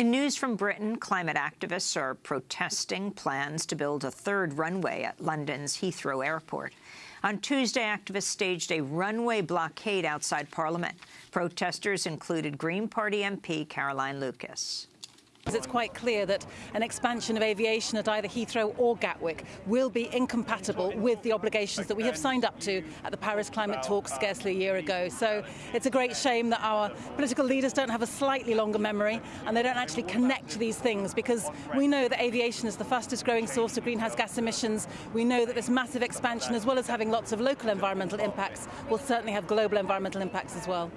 In news from Britain, climate activists are protesting plans to build a third runway at London's Heathrow Airport. On Tuesday, activists staged a runway blockade outside Parliament. Protesters included Green Party MP Caroline Lucas. It's quite clear that an expansion of aviation at either Heathrow or Gatwick will be incompatible with the obligations that we have signed up to at the Paris climate talks scarcely a year ago. So it's a great shame that our political leaders don't have a slightly longer memory and they don't actually connect these things because we know that aviation is the fastest growing source of greenhouse gas emissions. We know that this massive expansion, as well as having lots of local environmental impacts, will certainly have global environmental impacts as well.